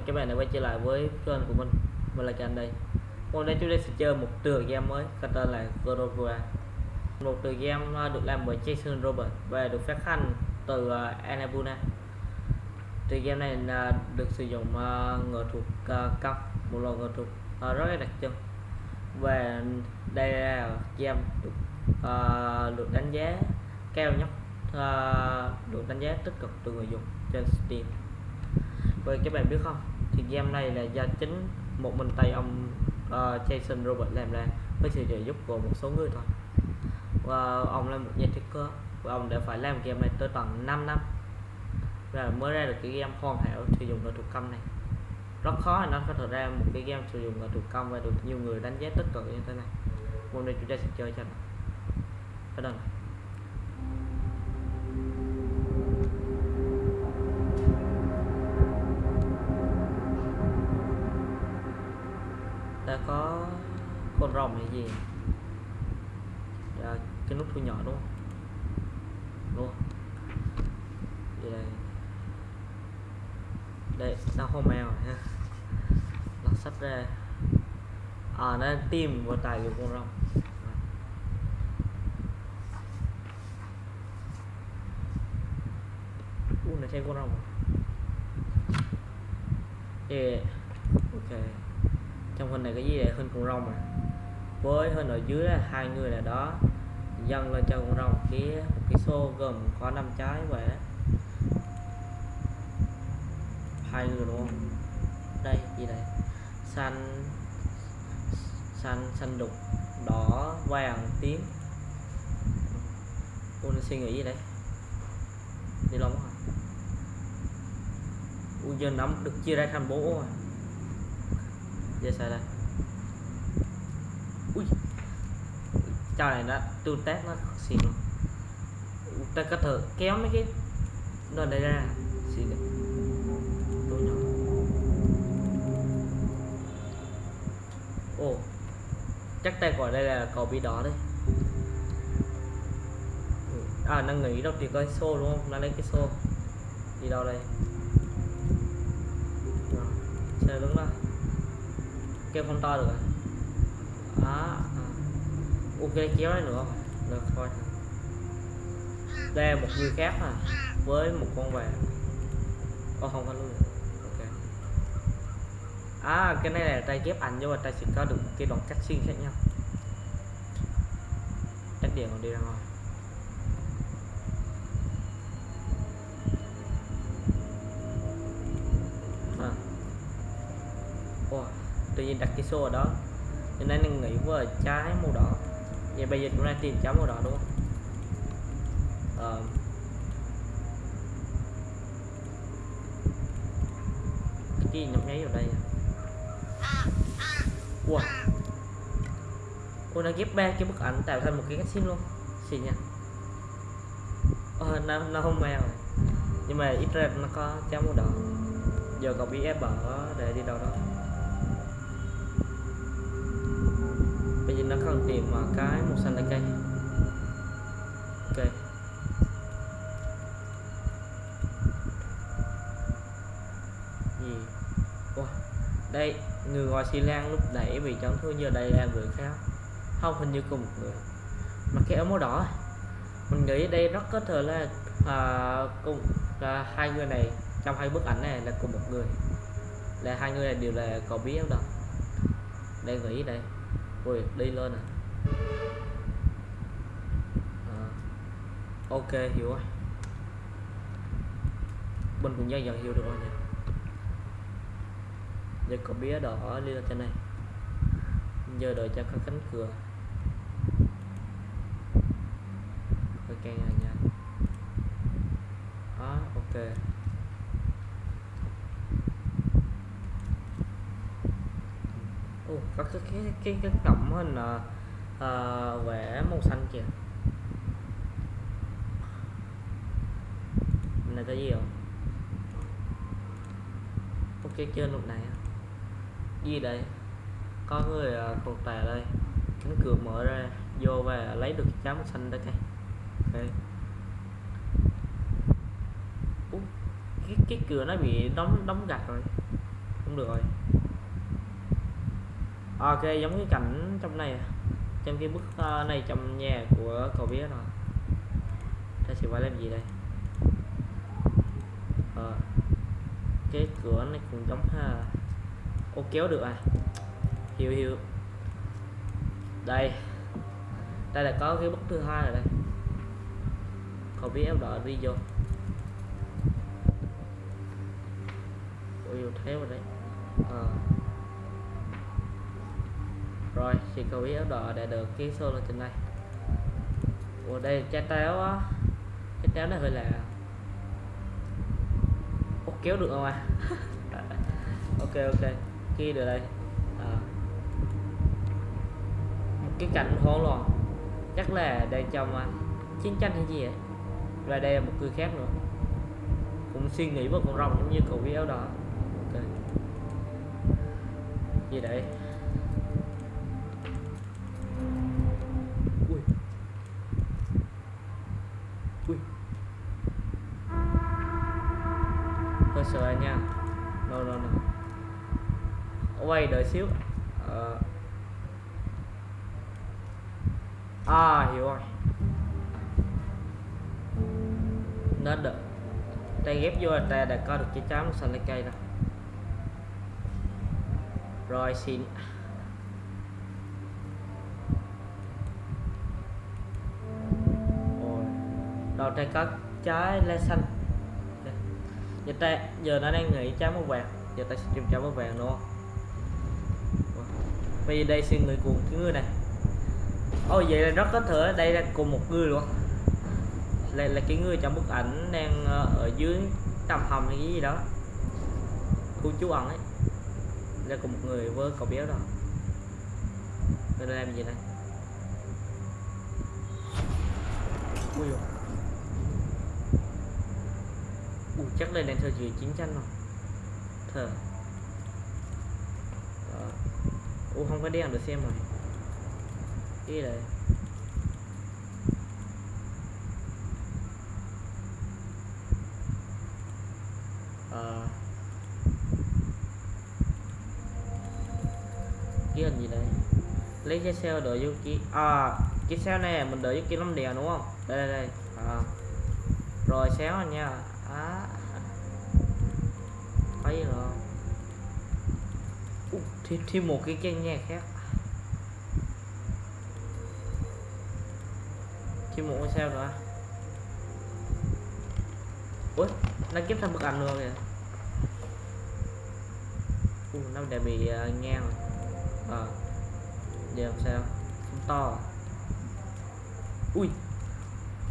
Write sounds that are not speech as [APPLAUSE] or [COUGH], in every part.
mừng các bạn đã quay trở lại với kênh của mình. Mình là Can đây Hôm nay chúng ta sẽ chơi một tựa game mới có tên là Gorovua Một tựa game à, được làm bởi Jason Robert và được phát hành từ à, Annapurna Tựa game này là được sử dụng à, uh, nghệ thuật uh, à, cấp một loại ngựa thuật uh, rất là đặc trưng. Và đây là game được, uh, được đánh giá cao nhất uh, được đánh giá tích cực từ người dùng trên Steam. Vậy các bạn biết không? Thì game này là do chính một mình tay ông uh, Jason Robert làm ra với sự trợ giúp của một số người thôi. Và ông là một nhà thiết kế và ông đã phải làm game này tới tận 5 năm. Và mới ra được cái game hoàn hảo sử dụng nghệ thuật công này. Rất khó là nó có thể ra một cái game sử dụng nghệ thuật công và được nhiều người đánh giá tích cực như thế này. Hôm nay chúng ta sẽ chơi cho nó. Bắt đầu này con rồng hay gì? À, cái nút thu nhỏ đúng không? Đúng không? Vậy đây. Đây nó không mèo ha. Lật sách ra. À nó tìm vào tài liệu con rồng. U này thêm con rồng à? yeah. ok. Trong hình này cái gì vậy hình con rồng à? Với hơn ở dưới là hai người là đó. Dâng lên cho con rồng kia một cái xô gồm có năm trái vậy. Hai người đúng không? Đây, gì đây? Xanh xanh xanh đục, đỏ, vàng, tím. Tôi suy nghĩ gì đấy đi lông hả u giờ nắm được chia ra thành bố rồi à? giờ sao đây ui trò này nó tu test nó xịn. Luôn ta có thể kéo mấy cái đồ này ra xịn đấy tôi nhỏ. Ồ chắc tay gọi đây là cầu bị đỏ đấy à nó nghĩ đâu thì coi xô đúng không? Nó lấy cái xô. Đi đâu đây? Xe đứng đó. Kêu không to được à, à, à ok kéo nữa nữa. Được thôi. Đây là một người khác à với một con vàng. Ô, không có luôn. Ok. À cái này là tay ghép ảnh, nhưng mà trai chỉ có được cái đoạn cắt xuyên khác nhau. Cách điện còn đi ra ngoài. À. Wow tự nhiên đặt cái số ở đó. Cho nên mình nghĩ vừa trái màu đỏ vậy bây giờ chúng ta tìm chấm màu đỏ đúng không? À, cái gì nhấp nháy vào đây à? wow cô nó ghép ba cái bức ảnh tạo thành một cái cách sim luôn. Xin nha. Ờ, nó, nó không mèo nhưng mà ít ra nó có cháu màu đỏ. Giờ cậu bị ép bỏ để đi đâu đó. Đã giờ nó cần tìm mà cái màu xanh lá cây. Ok. Gì? Wow. đây người ngoài xi lan lúc nãy bị chấn thương giờ đây là người khác. Không hình như cùng một người. Mà cái áo màu đỏ. Mình nghĩ đây rất có thể là à, cùng là hai người này trong hai bức ảnh này là cùng một người. Là hai người này đều là cậu biết đâu đây nghĩ đây ui, đi lên à. à ok, hiểu rồi. Mình cũng dần dần hiểu được rồi nha giờ có bía đỏ đi lên trên này. Giờ đợi cho có cánh cửa. Ok nha đó ờ, ok. Ồ, có cái cái cái cái cổng hình à, à, vẽ màu xanh kìa. Này có gì không? Ok trên lúc này à? gì đây? Có người uh, còn tè đây. Cánh cửa mở ra vô và lấy được cái màu xanh đây cây ok Ủa, cái cái cửa nó bị đóng đóng gạch rồi. Không được rồi ok giống cái cảnh trong này à? trong cái bức ờ, này trong nhà của cậu biết rồi ta sẽ phải làm gì đây? Ờ, cái cửa này cũng giống ha. Ô kéo được à? Hiểu hiểu. Đây. Đây là có cái bức thứ hai rồi đây. Cậu biết em đợi đi vô. Ôi thế rồi đấy. Ờ rồi thì cậu áo đỏ để được cái số lên trên này. ở đây trái táo á. Trái táo này phải là Ô, kéo được không à? [LAUGHS] Ok ok. Kia được đây. À. một cái cảnh hỗn loạn chắc là đang trong à, chiến tranh hay gì vậy? Và đây là một người khác nữa. Cũng suy nghĩ vào con rồng giống như cậu biết áo đỏ. Ok. Gì đấy xíu. Ờ. à hiểu rồi. Nó được. Tay ghép vô là ta đã có được cái chám xanh lấy cây rồi. Rồi, xin. Đầu tay có trái lá xanh. Dạ, giờ ta, giờ nó đang nghĩ trái màu vàng. Giờ ta sẽ tìm trái màu vàng, đúng không? Vì đây xin người cùng cái người này. Ôi vậy là rất có thể đây là cùng một người luôn. Là, là cái người trong bức ảnh đang ờ, ở dưới tầm hầm hay cái gì đó. Khu trú ẩn ấy. Là cùng một người với cậu béo đó. Người đang làm gì đây? Ui dồi. ui chắc đây đang thời kỳ chiến tranh rồi. Thờ Ờ. Ủa, không có đen được xem rồi. Cái này Ờ. cái hình gì đây? Lấy cái xe đợi vô kia à cái xe này mình đợi vô kia lắm đèn đúng không? Đây đây đây. À. rồi xéo nha. Thêm thêm một cái chân nhà khác. Thêm một cái sao nữa. Ui nó kiếm thêm bức ảnh luôn kìa. Ui, nó đã bị uh, ngang rồi. Ờ giờ làm sao? Không to à? ui.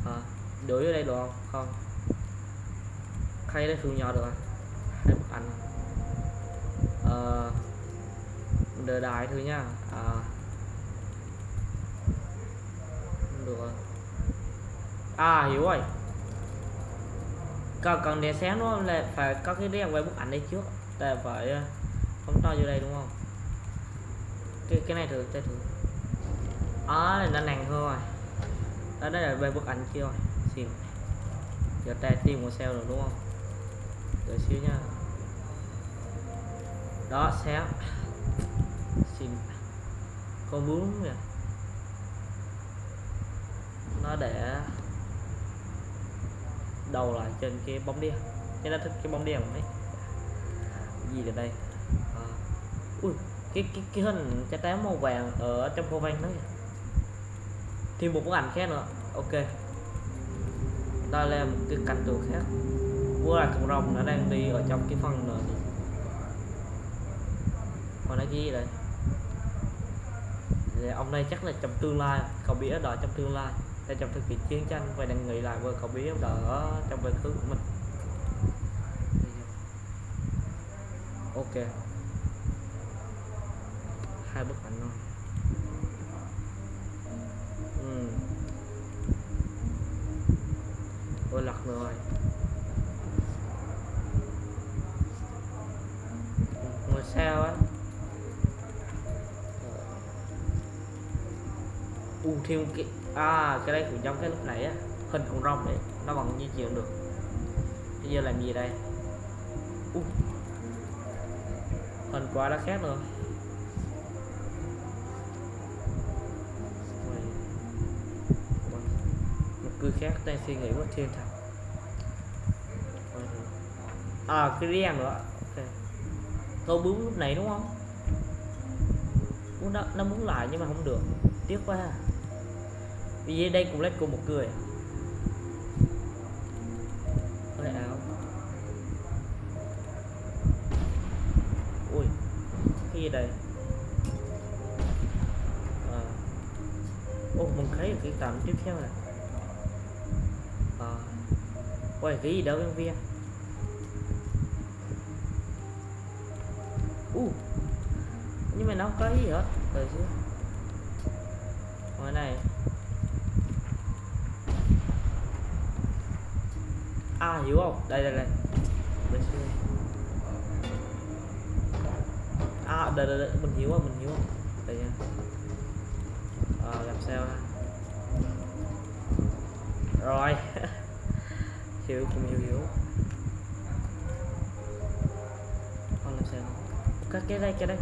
À, đổi ở đây được không? Không. Khay đây thường nhỏ được à? Hai bức ảnh à? ờ đờ đợi đại thôi nha à được rồi. À hiểu rồi. Cần cần đèn sáng nó là phải có cái đèn quay bức ảnh đây trước. Là phải không phóng to vô đây đúng không? Cái cái này thử cái thử. Đó à, là nó nặng hơn rồi. Đó đây là quay bức ảnh kia rồi. Xin giờ ta tìm một sao rồi đúng không? Đợi xíu nha đó, sáng xin con bướm nó để đầu lại trên cái bóng đen nên nó thích cái bóng đen đấy gì ở đây? À. ui, cái cái cái hình trái táo màu vàng ở trong cô văn đấy thêm một bức ảnh khác nữa. Ok. Ta là một cái cảnh tượng khác. Vừa là cộng rồng nó đang đi ở trong cái phần nữa còn nó gì đây thì ông này chắc là trong tương lai, cậu biết đó trong tương lai. Là trong thực hiện chiến tranh và đang nghĩ lại với cậu biết đó trong quá khứ của mình. Ok. Hai bức ảnh thôi. Ừ. ôi, lật rồi. Ngồi sao á. Thêm cái à cái đây cũng giống cái lúc nãy á hình con rồng đấy nó vẫn di chuyển được. Bây giờ làm gì đây? Uh. hình quả đã khác rồi. Một cư khác đang suy nghĩ quá thiên thần à cái riêng nữa. Ok. Câu bướm lúc này đúng không? Muốn nó, nó muốn lại nhưng mà không được. Tiếc quá ha vì đây cũng lấy của một người à? hơi ui, cái gì đây à. ô, mình thấy được cái tầm tiếp theo này à. ui cái gì đó bên viên cái đây cái đây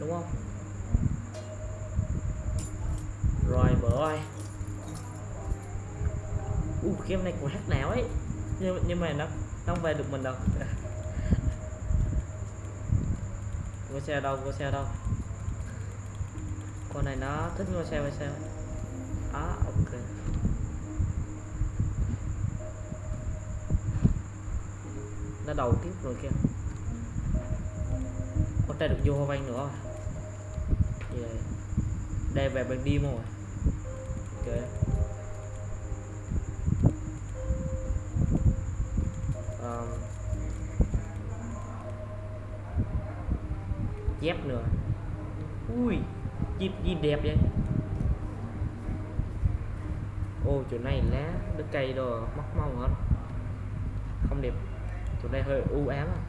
đúng không? Rồi bữa ơi u uh, game này của hát não ấy? Nhưng nhưng mà nó nó không về được mình đâu. [LAUGHS] Ngôi xe đâu ngôi xe đâu? Con này nó thích ngôi xe ngôi xe à ok. Nó đầu tiếp rồi kia ta được vô hoa văn nữa rồi. Đây về bên đi rồi. Ok. Um, dép nữa. Ui chip gì đẹp vậy? Ô chỗ này lá đất cây đồ mắc mong hết không đẹp. Chỗ này hơi u ám à.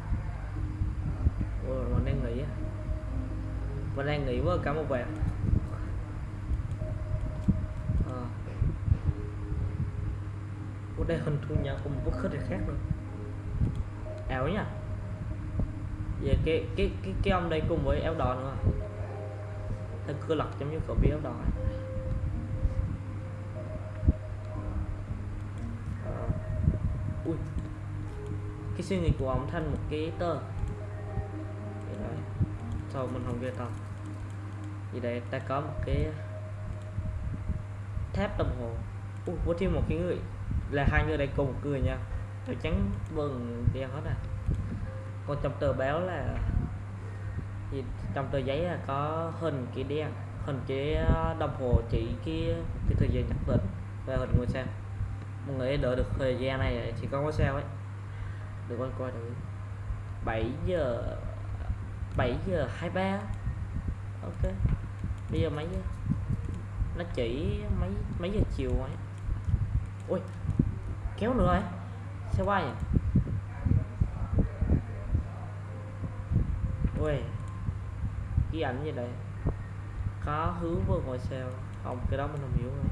Mình đang nghĩ với cả một vẹt à. Ờ. Ủa, đây hình thu nhập của một bức khích khác nữa ảo nha về cái cái cái cái ông đây cùng với áo đỏ nữa. Hơi cơ lật giống như cậu bị áo đỏ ờ. ui. Cái suy nghĩ của ông thành một cái tờ sao mình không ghê tầm vì đây ta có một cái thép đồng hồ. Ui, có thêm một cái người. Là hai người đây cùng một người nha. Tôi trắng vừng đen hết à. Còn trong tờ báo là gì trong tờ giấy là có hình cái đen hình cái ờ, đồng hồ chỉ cái cái thời gian nhất định. Và hình ngôi sao. Mọi người đợi được thời gian này chỉ có ngôi sao ấy. Được con coi thử. 7 giờ. 7 giờ 23 ok. Bây giờ mấy giờ? Nó chỉ mấy mấy giờ chiều ấy ui, kéo nữa ấy xe quay nhỉ ui cái ảnh gì đây? Có hướng vô ngôi sao không? Cái đó mình không hiểu rồi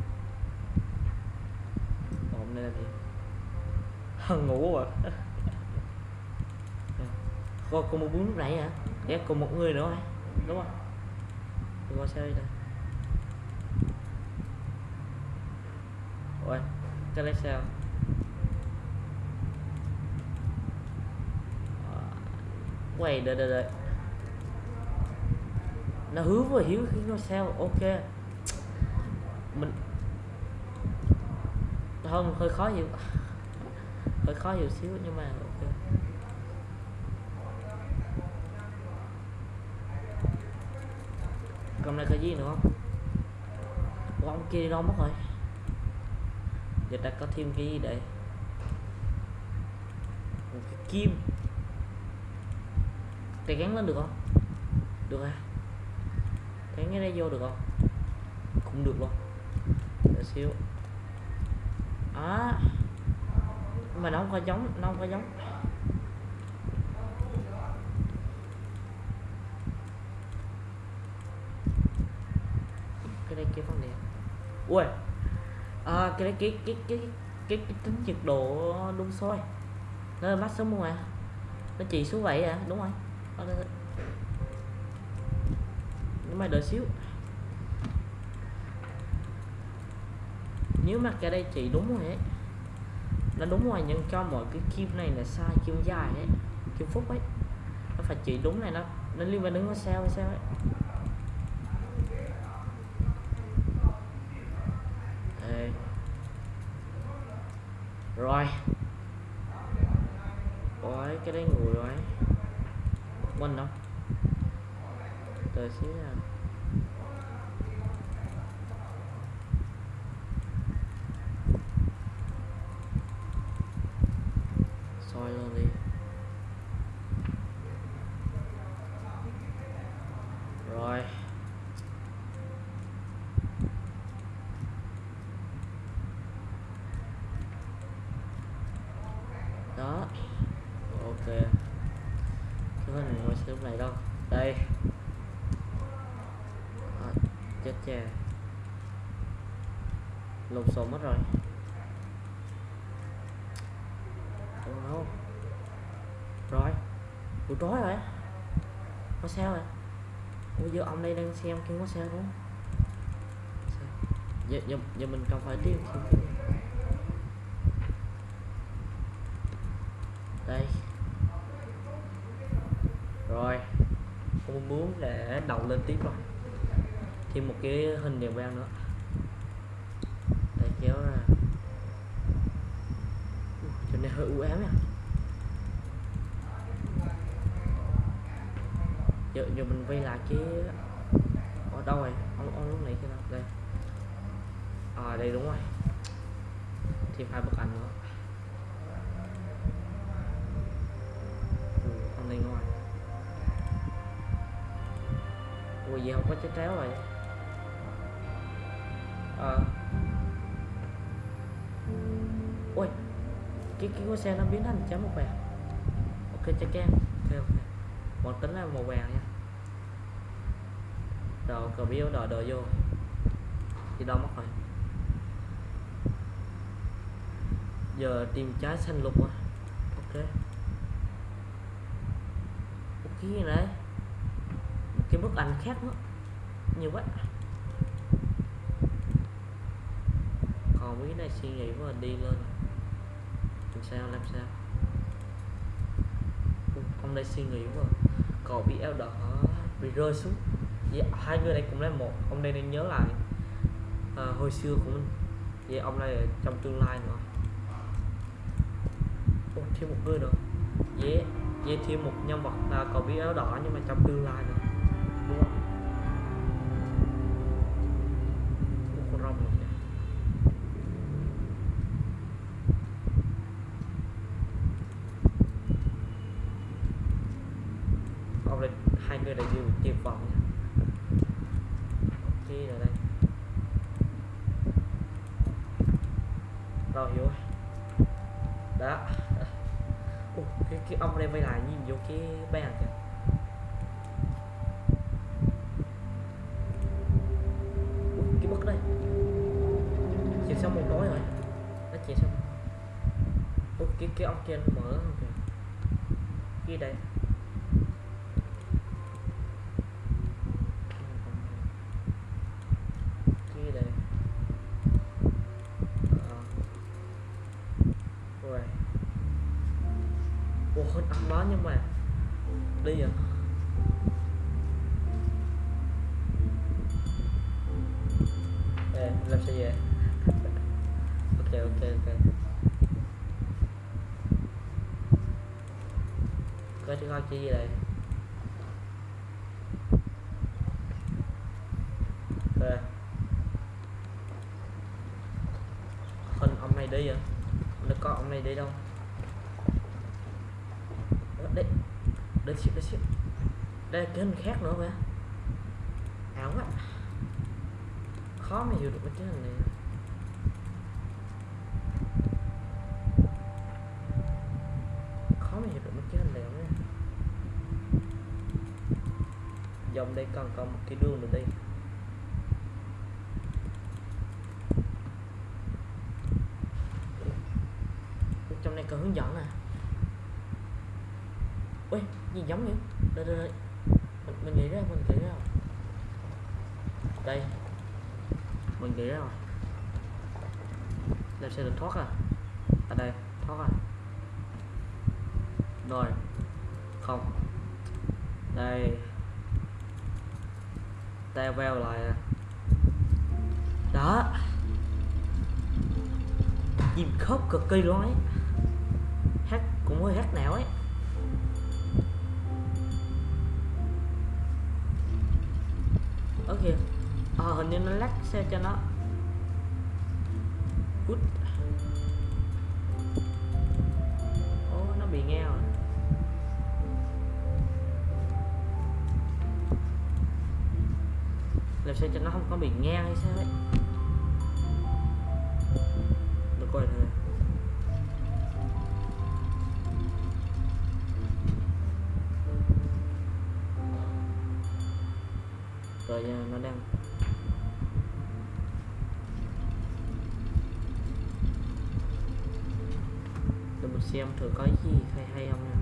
hôm nay là gì? [LAUGHS] Ngủ à? Còn còn một bún lúc nãy hả? Dạ còn một người nữa hả đúng không? Thì qua xe đây ôi cái lấy sao ờ, quay, đợi đợi đợi. Nó hứa vừa hiếu khi nó sao ok. Mình không hơi khó hiểu. [LAUGHS] Hơi khó hiểu xíu, nhưng mà ok. Còn này cái gì nữa không? Ủa, ông kia đi đâu mất rồi? Giờ ta có thêm cái gì đây một cái kim. Cái gắn lên được không? Được à? Gắn cái đây vô được không? Cũng được luôn. Đợi xíu. À mà nó không có giống nó không có giống cái đây cái vấn đề ui. À, cái cái cái cái cái, cái, cái tính nhiệt độ đun sôi. Nó bắt mát sống không à? Nó chỉ số vậy à? Đúng rồi. Nhưng mà mày đợi xíu. Nếu mà cái đây chỉ đúng rồi ấy nó đúng rồi nhưng cho mọi cái kim này là sai kim dài ấy kim phúc ấy nó phải chỉ đúng này nó nó liên quan đến nó sao sao ấy Đây rồi. Ôi, cái đấy ngồi rồi Mình đâu Đợi xíu nha soi luôn đi rồi đó ok cái hình này ngồi xem này đâu đây à, chết cha lộn xộn mất rồi Đúng không rồi buổi tối rồi. Có sao rồi? Ủa giờ ông đây đang xem kia có sao đúng không? Sao? giờ, giờ, giờ mình cần phải tìm đây. Rồi. Không muốn để đầu lên tiếp rồi. Thêm một cái hình đèn vang nữa đây kéo ra Ui, chỗ này hơi u ám nha giờ, mình quay lại cái ở đâu rồi? Ông, ông lúc này cái nào? Đây. À đây đúng rồi. Thêm hai bức ảnh nữa. Ừ, ông này ngoài. Ui gì không có chết tréo rồi? À. ui cái cái con xe nó biến thành chấm một vàng. Ok chắc em ok ok. Bọn tính là màu vàng nha rồi cờ biếu đợi đợi vô. Thì đâu mất rồi? Giờ tìm trái xanh lục à. Ok. Một cái gì đấy? Một cái bức ảnh khác nữa. Nhiều quá. Còn mấy cái này suy nghĩ quá đi lên. Làm sao làm sao? Ui, ông đây suy nghĩ quá cậu bị eo đỏ bị rơi xuống vậy hai người này cũng là một. Ông đây nên nhớ lại à, hồi xưa của mình. Vậy ông này trong tương lai nữa. Ô, thêm một người nữa. Dễ vậy thêm một nhân vật là cậu bé áo đỏ nhưng mà trong tương lai nữa? Chi gì đây? Ok hình ông này đi à nó có ông này đi đâu? Đấy đấy đây ship đây ship đây là cái hình khác nữa mà. Ảo quá. Khó mà hiểu được cái hình này khó mà hiểu được mấy cái hình này lắm nha dòng đây còn có một cái đường nữa đi trong này có hướng dẫn à? Ui gì giống vậy. Đây đây đây. Mình, mình nghĩ ra mình nghĩ ra. Rồi đây. Mình nghĩ ra rồi. Đây sẽ được thoát à? Ở đây thoát à? Rồi. Cực kỳ luôn ấy. Hát cũng hơi hát não ấy. Ở kìa. Ờ hình như nó lắc xe cho nó. Út ô nó bị nghe rồi. Làm sao cho nó không có bị nghe hay sao ấy? Nó đang để mình xem thử có gì hay hay không nha.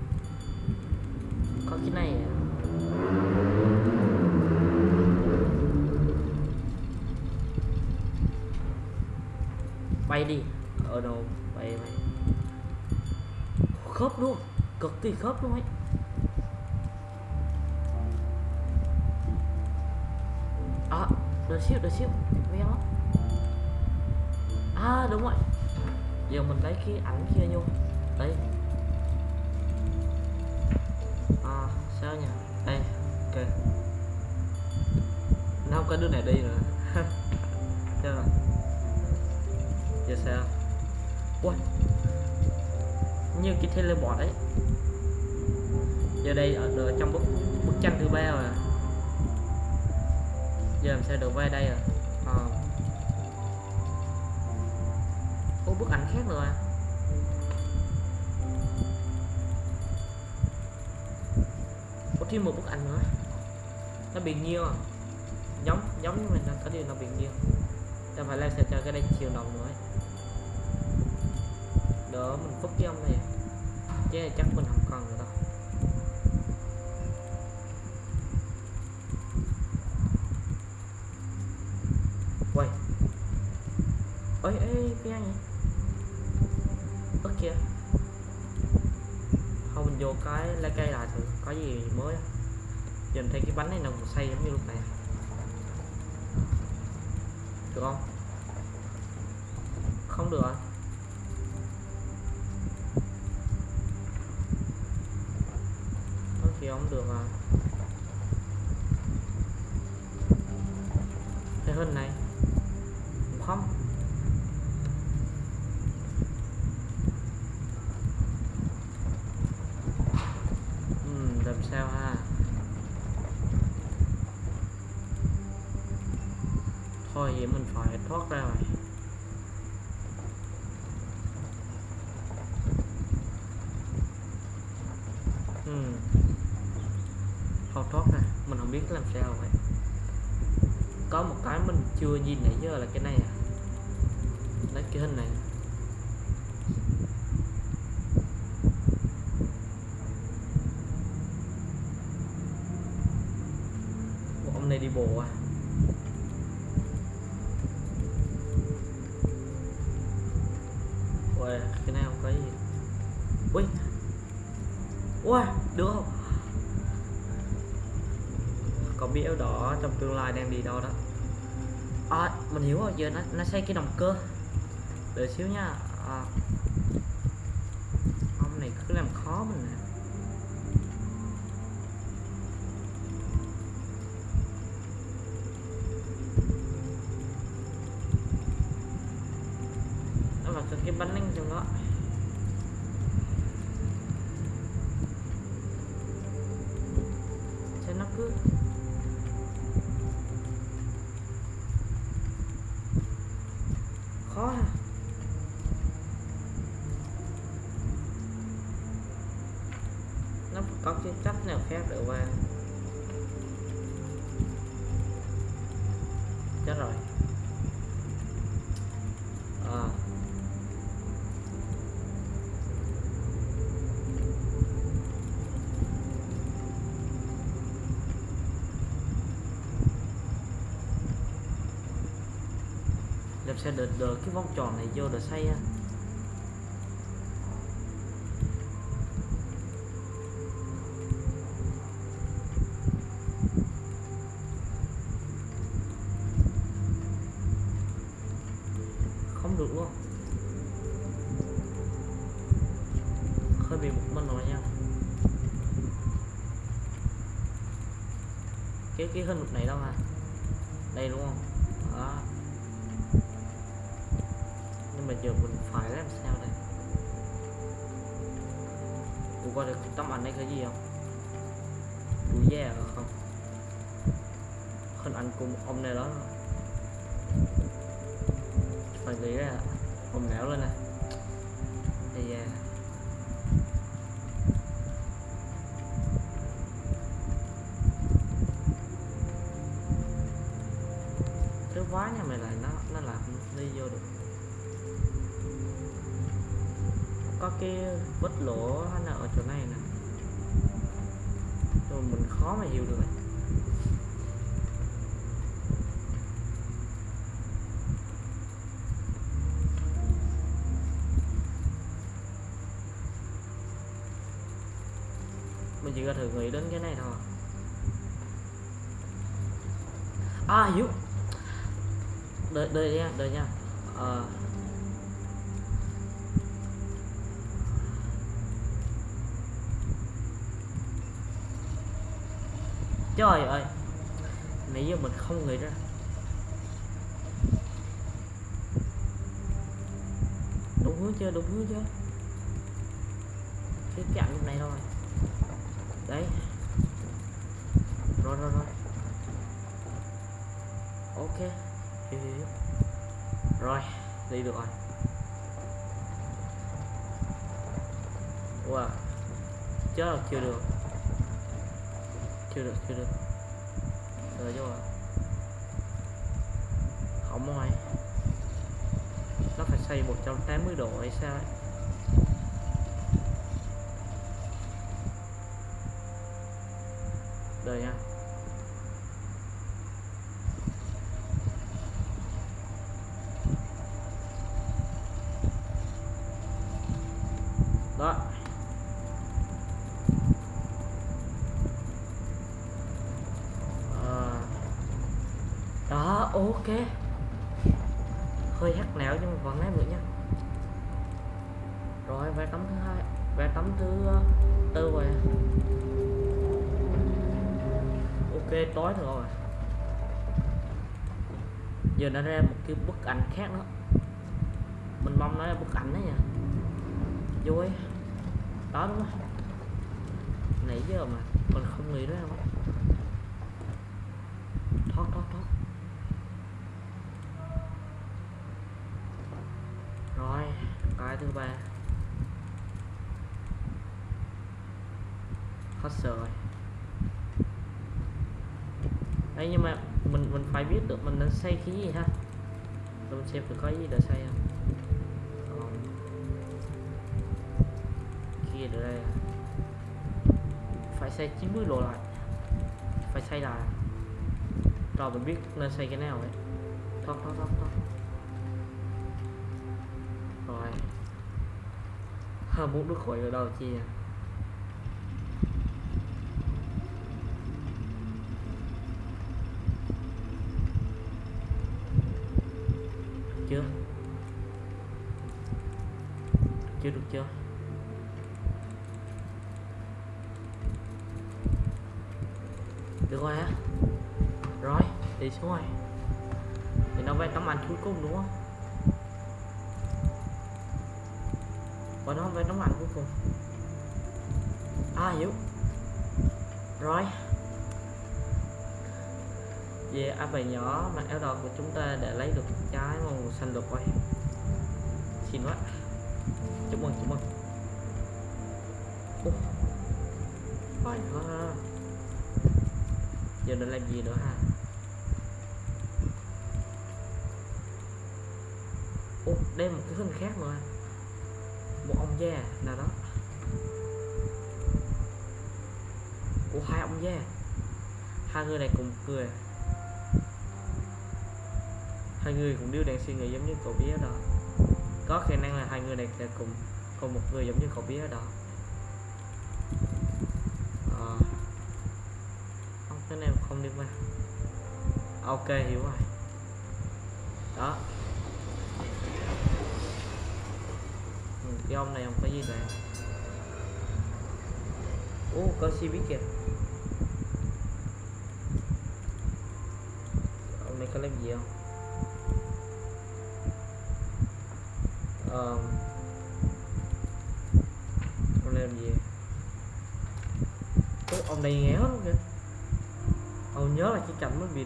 Có cái này à? Bay đi. Ở đâu bay bay. Khớp luôn cực kỳ khớp luôn ấy. À đợi xíu đợi xíu. Quen lắm. À đúng rồi. Giờ mình lấy cái ảnh kia vô. Đây. À sao nhỉ? Đây, ok. Nó không có đứa này đi nữa [LAUGHS] chưa giờ sao? Ui. Như cái teleport đấy giờ được về đây à, à. Ô, bức ảnh khác rồi à? Có thêm một bức ảnh nữa. Nó bị nghiêng à? Giống giống như mình đang có điều nó bị nghiêng. Ta phải lên sẽ cho cái đây chiều đồng nữa đỡ mình phúc cái ông này. Chứ chắc mình không mình vô cái lá cây lại thử, có gì mới nhìn giờ mình thấy cái bánh này nó còn xây giống như lúc này. Được không? Không được có khi thì không được à giờ nó, nó xây cái động cơ. Đợi xíu nha. À. Ông này cứ làm khó mình nè. Nó vào cái bánh ninh trong đó Sao nó cứ sẽ sao được được cái vòng tròn này vô để xây ha không được luôn hơi bị một mình rồi nha. Cái cái hình cái vết lỗ nó ở chỗ này nè. Rồi mình khó mà hiểu được mình chỉ có thử nghĩ đến cái này thôi. À hiểu. Đợi đợi nha đợi nha. Ờ trời ơi. Nãy giờ mình không nghĩ ra. Đúng hướng chưa, đúng hướng chưa? Cái cạnh lúc này thôi đấy. Rồi rồi rồi. Ok. Hiểu hiểu hiểu. rồi, đi được rồi. Wow. Chết rồi, chưa được chưa được. Rồi chứ rồi không rồi nó phải xoay 180 độ hay sao ấy đời nha đó Ờ. đó ok. Hơi hắt nẻo nhưng mà vẫn lấy được nha. Rồi về tấm thứ hai về tấm thứ ờ, tư rồi. Ok, tối rồi. Giờ nó ra một cái bức ảnh khác nữa. Mình mong nó là bức ảnh đấy nha. Vui. Đó, đúng không? Nãy giờ mà mình không nghĩ ra không thoát thoát thoát rồi cái thứ ba hết sợ rồi đấy nhưng mà mình mình phải biết xây cái gì ha? Để mình xem thử có gì để xây không. Còn kia ở đây à? phải xây 90 độ lại. Phải xây lại. Rồi mình biết nên xây cái nào ấy thôi thôi thôi thôi rồi. Ha muốn nước khỏi ở đâu chi à? Được rồi á. Rồi đi xuống rồi. Thì nó về tấm ảnh cuối cùng, đúng không? Và nó về tấm ảnh cuối cùng. À hiểu. Rồi. Về áp bài nhỏ mà eo đỏ của chúng ta để lấy được trái màu xanh lục rồi. Xin quá. Chúc mừng chúc mừng. Ủa. phải quá giờ nên làm gì nữa ha Ủa, đây một cái hình khác nữa à? một ông già nào đó. Của hai ông già. Hai người này cùng cười. Hai người cũng đều đang suy nghĩ giống như cậu bé đó. Có khả năng là hai người này sẽ cùng cùng một người giống như cậu bé đó Ờ. không cái này không à? ok hiểu rồi. Đó. Ừ, cái ông này không có gì cả ô có xe biết kìa.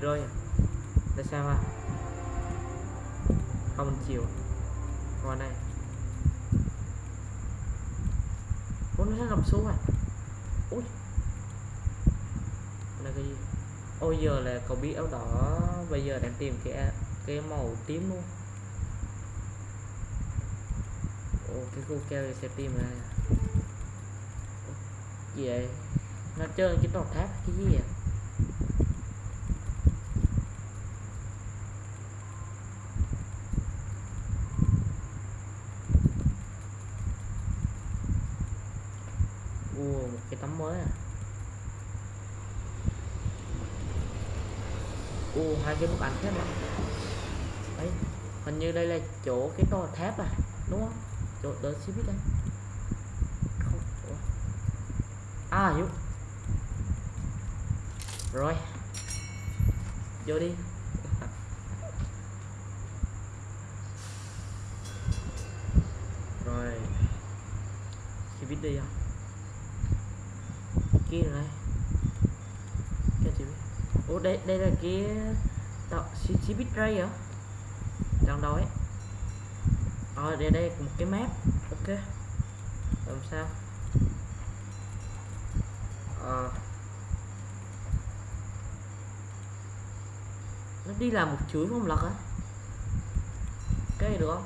Rơi à tại sao à không chịu chiều? Qua đây Ủa nó ngập xuống à? Ui. Đây cái gì? Ôi giờ là cậu biết áo đỏ. Bây giờ đang tìm cái cái màu tím luôn. Ồ cái khu keo này sẽ tìm này, Gì vậy? Nó chơi cái tòa tháp cái gì vậy Ồ, một cái tấm mới à Ồ, hai cái bức ảnh thế này. Đấy, hình như đây là chỗ cái to tháp à Đúng không? Chỗ đỡ xe biết đây Không, chỗ À, hiểu. Rồi. Vô đi. [LAUGHS] Rồi. Chị biết đi không? kia rồi. Cái biết ủa đây đây là cái bitray hả? Trong đó ấy ờ đây đây, một cái map. Ok. Làm sao? À. nó đi làm một chuỗi không lật á cái này được không?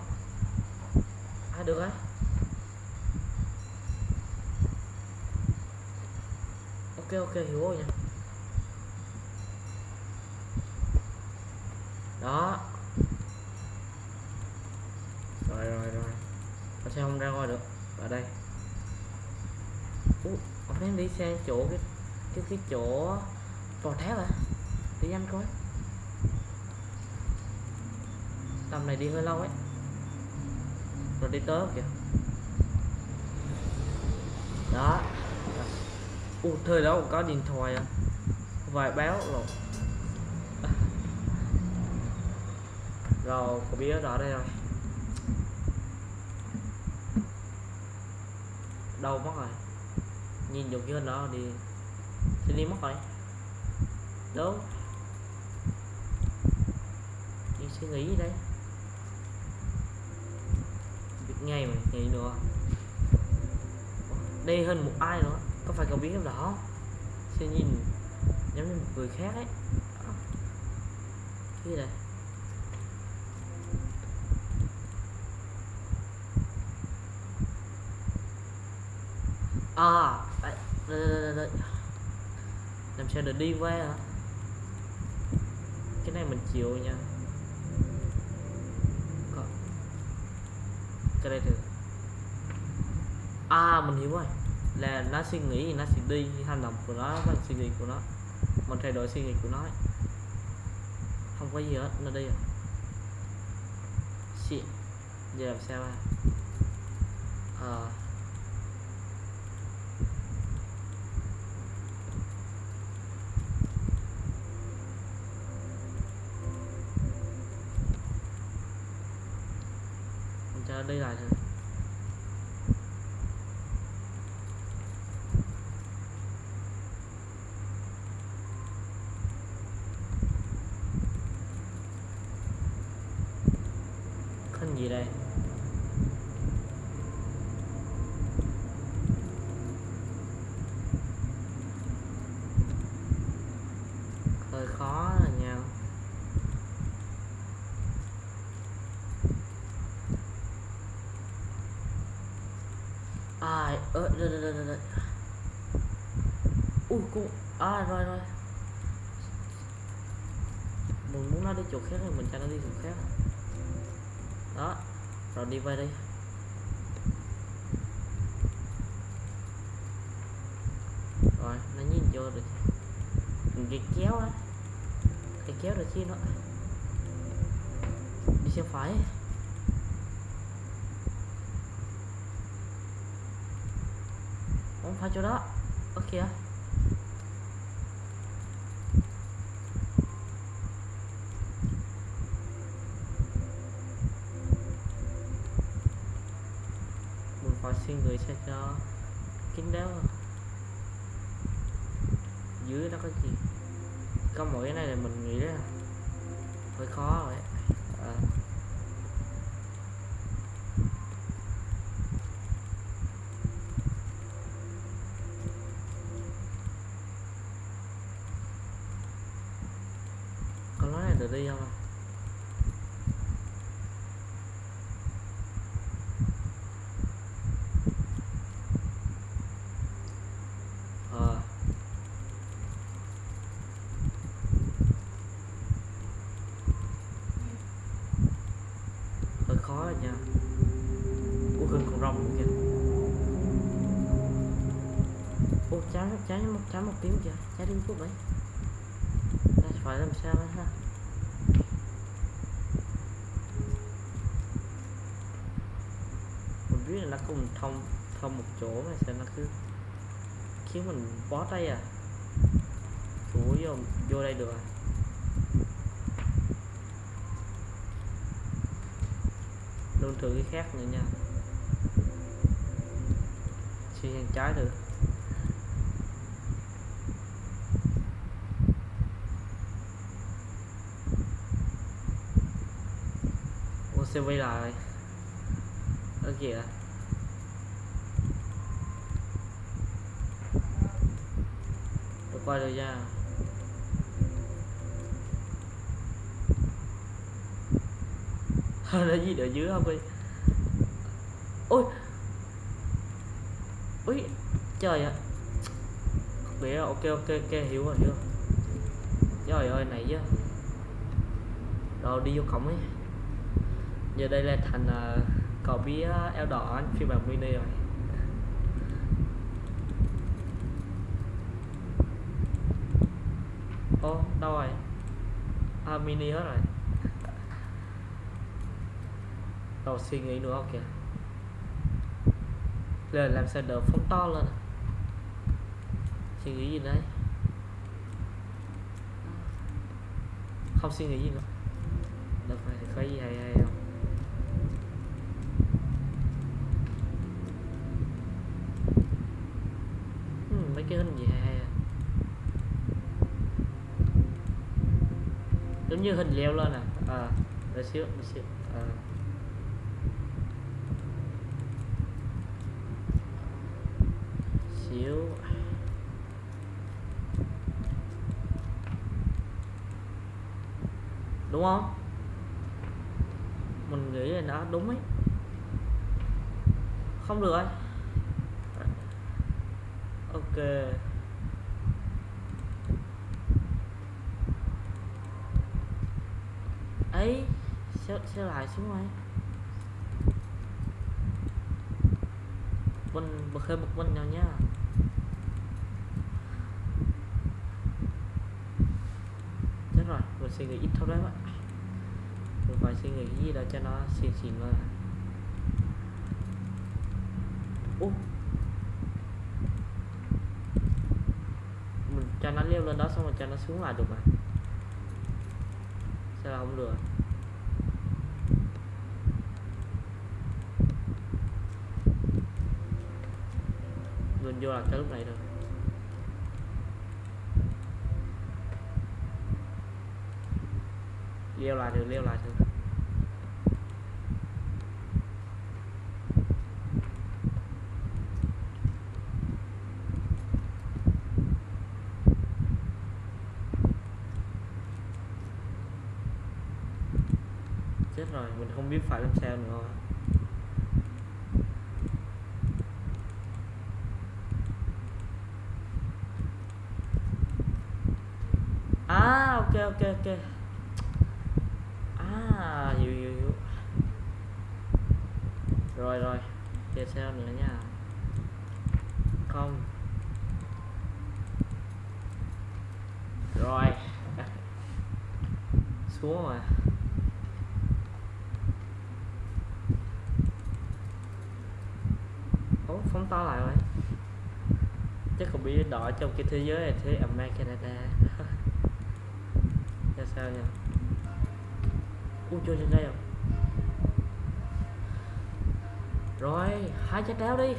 À được á. Ok ok, hiểu rồi nha đó rồi rồi rồi Tại sao không ra ngoài được ở đây Đi sang chỗ cái cái cái chỗ tòa tháp à đi nhanh coi. Tầm này đi hơi lâu ấy. Rồi đi tới kìa? Đó. U thời đó còn có điện thoại à? Vài báo rồi. Rồi có biết rõ đây rồi. Đâu mất rồi? Nhìn vô như nó đó đi xin đi mất rồi. Đúng. Đi suy nghĩ đây. Việc ngày mà, nghĩ nữa. Đây hơn một ai nữa? Có phải cậu biết không đó? Sẽ nhìn giống như một người khác ấy. Đó. cái gì đây à đây, đây, đây, đây, đây làm được đi qua hả? Cái này mình chịu nha. Cái đây được à mình hiểu rồi. Là nó suy nghĩ thì nó sẽ đi hành động của nó và suy nghĩ của nó. Mình thay đổi suy nghĩ của nó. Ấy. không có gì hết, nó đi rồi. Shit. Giờ làm sao à ờ đây là nó đi lại thôi khăn gì đây hơi khó rồi nha ai ơ đây đây đây đây đây ui cô à rồi rồi. Mình muốn nó đi chỗ khác thì mình cho nó đi chỗ khác. Đó, rồi đi về đi. Rồi, nó nhìn vô được mình cái kéo á. Cái kéo được chi nó đi xe phải. Không phải chỗ đó. Ok kìa mình phải suy cho kín đáo dưới nó có gì? Có mỗi cái này là mình nghĩ là hơi khó rồi. à. con nói này được đi không à? ờ hơi khó rồi nha ủa hơn con rồng nữa kìa ô trái trái một tiếng kìa trái đi phút đấy ta phải làm sao ấy ha? Mình biết là nó cùng thông thông một chỗ mà sao nó cứ khiến mình bó tay à? Chủ vô vô đây được à? Luôn thử cái khác nữa nha. Suy trái được ô xe quay lại. Ở kìa. Tôi quay được nha. Nó gì ở dưới không đi. Ôi! Ôi trời ạ. Biết rồi, ok ok ok. Hiểu rồi hiểu rồi. Trời ơi này chứ. Rồi đi vô cổng ấy giờ đây là thành uh, cò bía eo đỏ phiên bản mini rồi. Ô đâu rồi? À, mini hết rồi. Đầu suy nghĩ nữa ok giờ làm sao đỡ phóng to lên? Suy nghĩ gì đấy? Không suy nghĩ gì nữa. Được rồi thì có gì hay hay không ừ, mấy cái hình gì hay hay à giống như hình leo lên à? À để xíu để xíu. À. xíu. Đúng không? Mình nghĩ là nó đúng ấy. Không được rồi ok ấy sẽ lại xuống rồi mình bật hơi một mình nào nha. Chết rồi mình suy nghĩ ít thôi đấy bạn. Mình phải suy nghĩ gì đó cho nó xịn xịn lên Ủa? mình cho nó leo lên đó xong rồi cho nó xuống lại được mà. Sao là không được mình vô là cái lúc này rồi leo lại được leo lại được chết rồi mình không biết phải làm sao nữa rồi. à ok. À hiểu hiểu hiểu. Rồi rồi. Tiếp theo nữa nha. Không. Rồi. [LAUGHS] Xuống rồi. Ủa, phóng to lại rồi. Chắc còn bị đỏ trong cái thế giới này thế America Canada nào nhỉ ui, chơi trên đây rồi rồi, hai trái táo đi.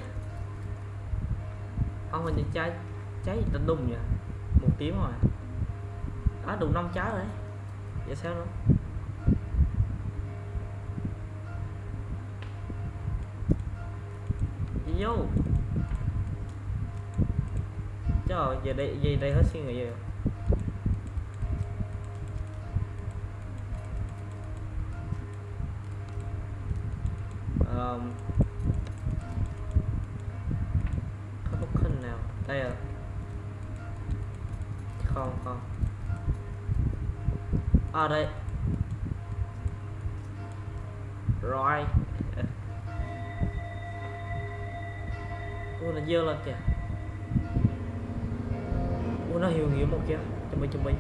Ông hình những trái trái gì tên đùng nhỉ? Một tiếng rồi. Á đủ năm trái rồi đấy. Vậy sao nữa? Đi vô trời, giờ đây giờ đây hết suy nghĩ rồi. À đây rồi. Ui, nó dơ lên kìa. Ui, nó hiểu nghĩa một kìa. Chuẩn bị chuẩn bị.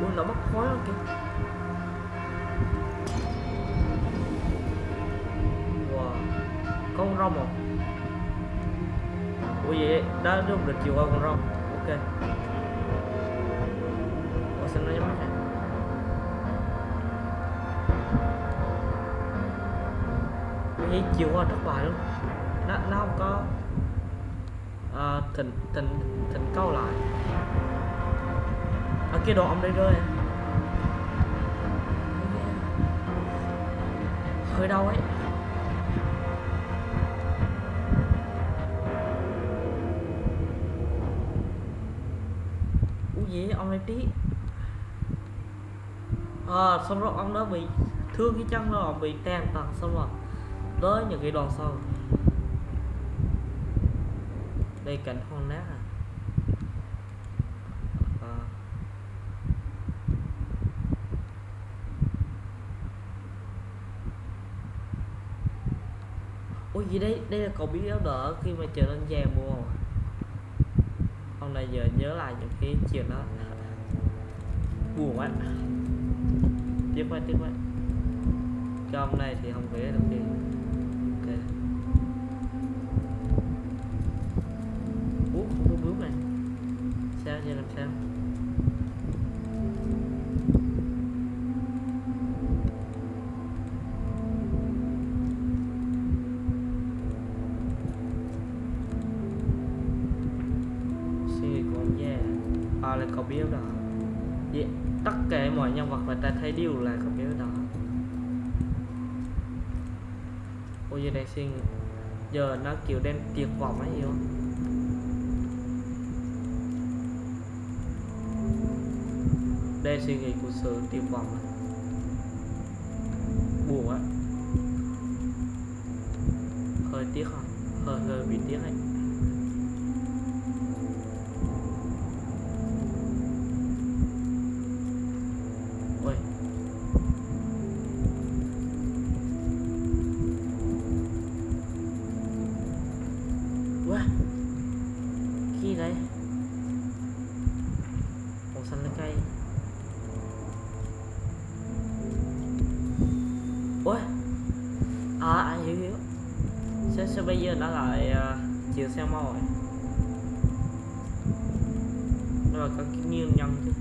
Ui, nó mất khói lên kìa. Wow. Con rong à ui, vậy, đó, đúng được chiều qua con chiều qua thất bại luôn. Nó, nó không có à, thỉnh thỉnh thỉnh câu lại. Ở kia đồ ông đây rơi. Hơi đau ấy. Ủa gì ông ấy tí. À, xong rồi ông đó bị thương cái chân rồi bị tàn tật xong rồi tới những cái đoạn sau. Đây cảnh hoang nát à, à. ôi gì đây? Đây là cậu biết áo đỡ khi mà trở lên già mùa à? ông này giờ nhớ lại những cái chuyện đó. Buồn quá. Tiếp qua tiếp qua. Cho này thì không vẽ được gì. Sao làm sao già là cậu biết đó. Vậy, tất cả mọi nhân vật mà ta thấy đều là cậu biết đó. Ôi giờ này xin giờ nó kiểu đen tuyệt vọng ấy hiểu không? Suy nghĩ của sự tuyệt vọng buồn á. Hơi tiếc không hơi hơi bị tiếc ấy. Ôi quá khi đấy? Màu xanh lá cây. Sao, bây giờ nó lại uh, chiều xe màu rồi. Nó là có cái nghiêng nhân chứ.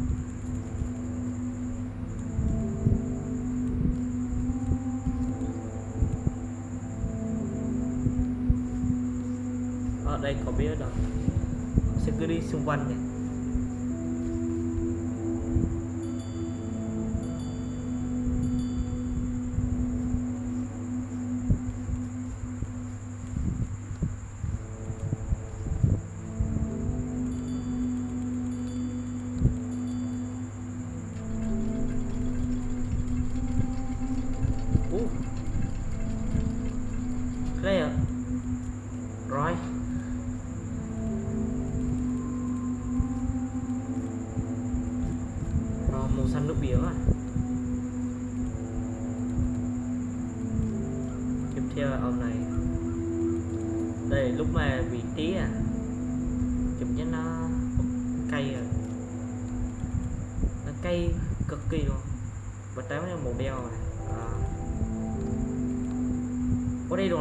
Ở đây có biết đâu sẽ cứ đi xung quanh này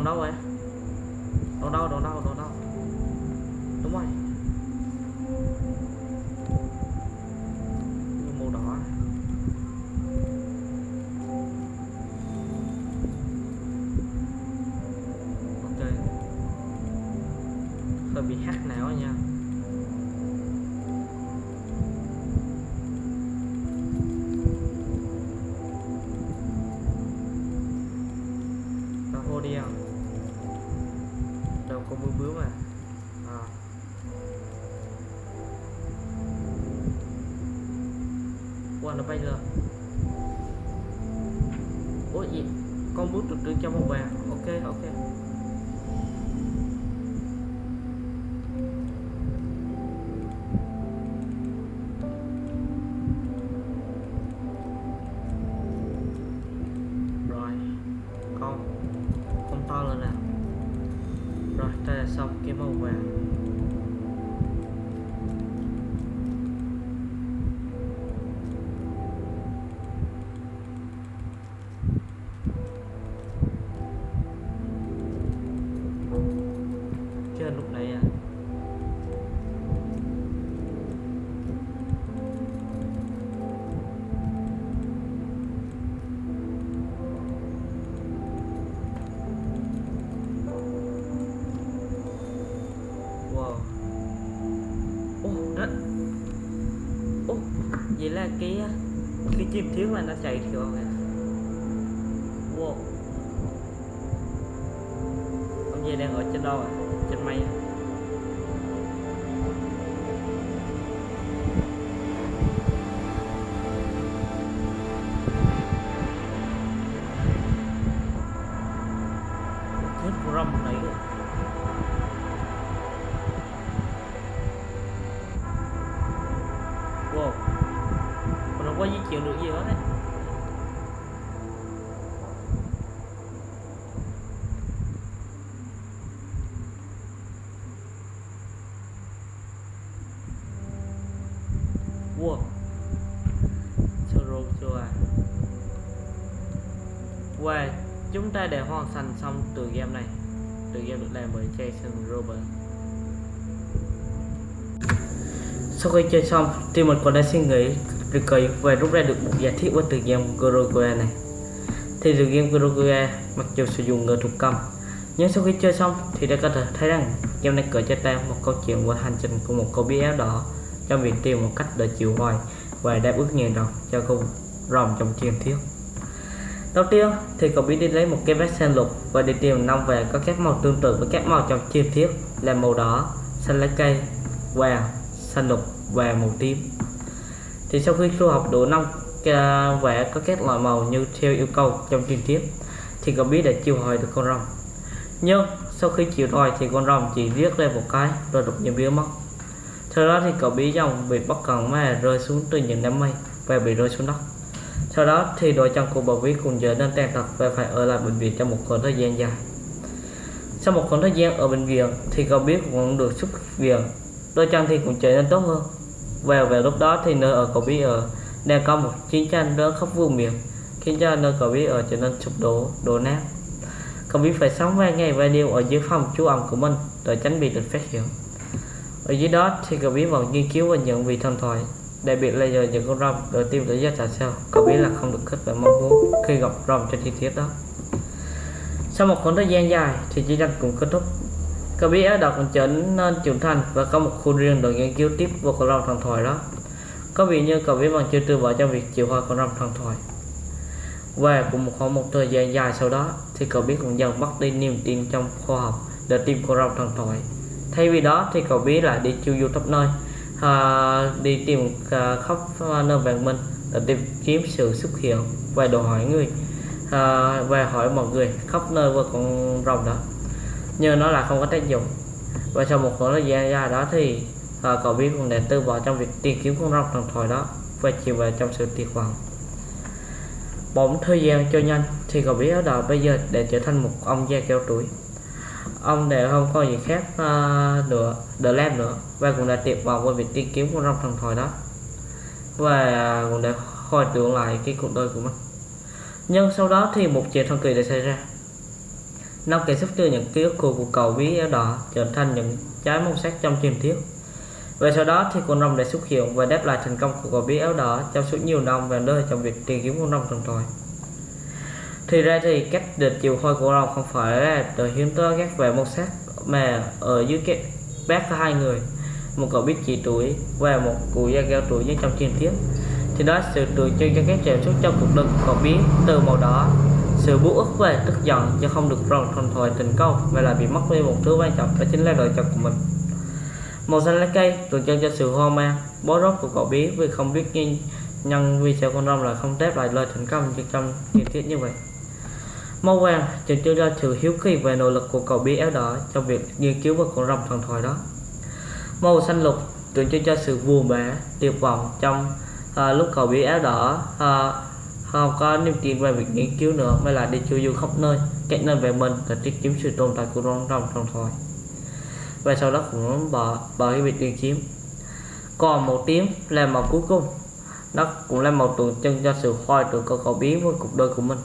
có đâu vậy đường đâu đường đâu đường đâu đúng rồi. Màu đỏ à. ok. Hơi bị hắt não ấy. Wow, nó bay lên Тэр манаас яг л юм. Chúng ta để hoàn thành xong từ game này. Từ game được làm bởi Jason Robert. Sau khi chơi xong thì mình còn đã suy nghĩ được và rút ra được một giả thiết của từ game Gorogoa này. Thì từ game Gorogoa mặc dù sử dụng người thuộc cầm, nhưng sau khi chơi xong thì đã có thể thấy rằng game này kể cho ta một câu chuyện của hành trình của một cô bé áo đỏ trong việc tìm một cách để chịu hoài và đáp ứng nguyện vọng cho cô rồng trong truyền thuyết. Đầu tiên thì cậu biết đi lấy một cái vết sen lục và đi tìm năm về có các màu tương tự với các màu trong truyền thuyết là màu đỏ, xanh lá cây, vàng, xanh lục và màu tím. Thì sau khi thu học đủ năm vẽ có các loại màu như theo yêu cầu trong truyền thuyết thì cậu biết đã chiêu hồi được con rồng. Nhưng sau khi chiều hồi thì con rồng chỉ viết lên một cái rồi đột nhiên biến mất. Sau đó thì cậu bí dòng bị bất cần mà rơi xuống từ những đám mây và bị rơi xuống đất. Sau đó thì đội chân của bà Quý cùng vợ nên tàn tật và phải ở lại bệnh viện trong một khoảng thời gian dài. Sau một khoảng thời gian ở bệnh viện thì cậu biết cũng được xuất viện, đôi chân thì cũng trở nên tốt hơn. Và về lúc đó thì nơi ở cậu biết ở đang có một chiến tranh lớn khắp vùng miền khiến cho nơi cậu biết ở trở nên sụp đổ, đổ nát. Cậu biết phải sống vài ngày vài đêm ở dưới phòng trú ẩn của mình để tránh bị được phát hiện ở dưới đó thì cậu biết vào nghiên cứu và nhận vị thần thoại đặc biệt là giờ những con rồng được tìm tới do tại sao cậu biết là không được kết và mong muốn khi gặp rồng trên chi tiết đó. Sau một khoảng thời gian dài thì chiến tranh cũng kết thúc. Cậu biết đã đọc còn trở nên trưởng thành và có một khu riêng để nghiên cứu tiếp vào con rồng thần thoại đó. Có vẻ như cậu biết bằng chưa từ bỏ cho việc chịu hoa con rồng thần thoại. Và cũng một khoảng một thời gian dài sau đó thì cậu biết cũng dần mất đi niềm tin trong khoa học để tìm con rồng thần thoại. Thay vì đó thì cậu biết lại đi chiêu du khắp nơi uh, đi tìm uh, khắp ờ, nơi vàng mình để tìm kiếm sự xuất hiện và đòi hỏi người uh, và hỏi mọi người khắp nơi với con rồng đó. Nhưng nó là không có tác dụng. Và sau một khoảng thời gian dài đó thì uh, cậu biết cũng đã tư bỏ trong việc tìm kiếm con rồng thần thoại đó và chìm vào trong sự tuyệt vọng. Bỗng thời gian cho nhanh thì cậu biết ở đời bây giờ để trở thành một ông già cao tuổi ông đều không có gì khác uh, nữa The Lamb nữa. Và cũng đã tuyệt vọng với việc tìm kiếm con rồng thần thoại đó. Và à, cũng đã hồi tưởng lại cái cuộc đời của mình. Nhưng sau đó thì một chuyện thần kỳ đã xảy ra. Năm kẻ sắp đưa những ký ức của cuộc cầu bí áo đỏ trở thành những trái mông sắc trong truyền thuyết. Và sau đó thì con rồng đã xuất hiện và đáp lại thành công của cậu bí áo đỏ trong suốt nhiều năm và nơi trong việc tìm kiếm con rồng thần thoại thì ra thì cách địch chiều khôi của rồng không phải là từ hiếm tới các về một sắc, mà ở dưới cái bác có hai người. Một cậu biết chỉ tuổi và một cụ già cao tuổi như trong truyền thuyết. Thì đó, sự tượng trưng cho các cảm xúc trong cuộc đời của cậu biết từ màu đỏ. Sự bú ức và tức giận cho không được rồng thuần thoại thành công mà là bị mất đi một thứ quan trọng đó chính là lựa chọn của mình. Màu xanh lá cây tượng trưng cho sự hoang mang, bó rốt của cậu bé vì không biết nhân nhân vì sao con rồng lại không đáp lại lời thành công như trong truyền thuyết như vậy màu vàng tượng trưng cho sự hiếu kỳ và nỗ lực của cậu bé áo đỏ trong việc nghiên cứu về con rồng thần thoại đó. Màu xanh lục tượng trưng cho sự buồn bã tuyệt vọng trong uh, lúc cậu bé áo đỏ uh, không có niềm tin về việc nghiên cứu nữa mà là đi chu du khắp nơi cách nơi về mình và tìm kiếm sự tồn tại của con rồng thần thoại. Và sau đó cũng bỏ bỏ cái việc tìm kiếm còn màu tím là màu cuối cùng. Nó cũng là màu tượng trưng cho sự hoài tưởng của cậu bé với cuộc đời của mình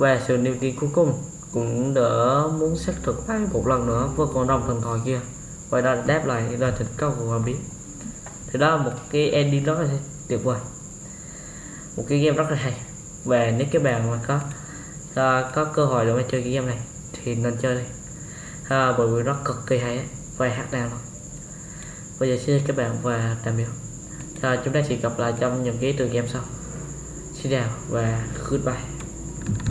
và sự niềm tin cuối cùng cũng đỡ muốn xác thực lại một lần nữa với con rồng thần thoại kia. Và đó đáp lại lời thành công của cậu bé thì đó là một cái ending rất là tuyệt vời. Một cái game rất là hay. Và nếu các bạn mà có uh, có cơ hội để mà chơi cái game này thì nên chơi đi. Uh, bởi vì nó cực kỳ hay và hát đàn luôn. Bây giờ xin các bạn và tạm biệt. Uh, chúng ta sẽ gặp lại trong những cái từ game sau. Xin chào và goodbye.